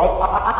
a,